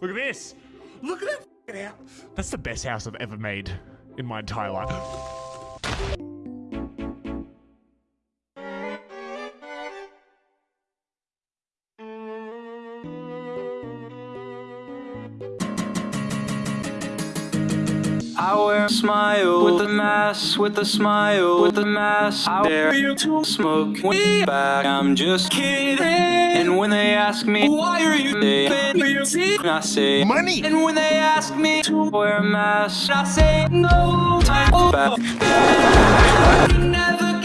Look at this. Look at that house. That's the best house I've ever made in my entire life. I wear a smile with a mask, with a smile, with a mask. I dare you to smoke weed back. I'm just kidding. And when they ask me, why are you there? I say, Money. And when they ask me to wear a mask, I say, no time back. Never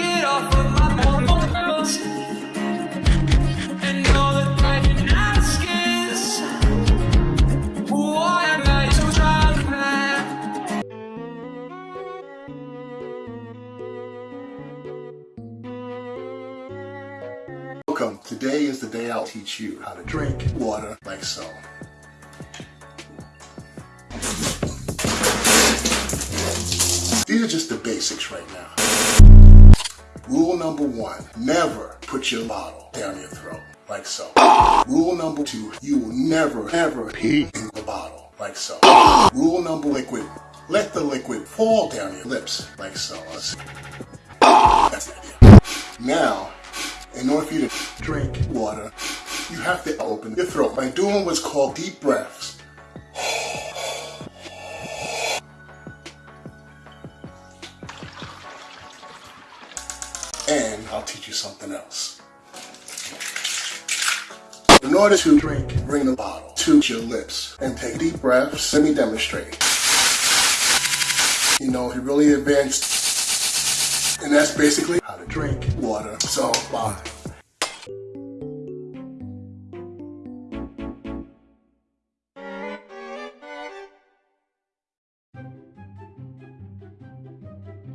Welcome. Today is the day I'll teach you how to drink water like so. These are just the basics right now. Rule number one, never put your bottle down your throat like so. Rule number two, you will never, ever pee in the bottle like so. Rule number liquid, let the liquid fall down your lips like so. That's the idea. Now, in order for you to drink water, you have to open your throat by doing what's called deep breaths. And I'll teach you something else. In order to drink, bring the bottle to your lips and take deep breaths. Let me demonstrate. You know, he really advanced that's basically how to drink water. So, bye.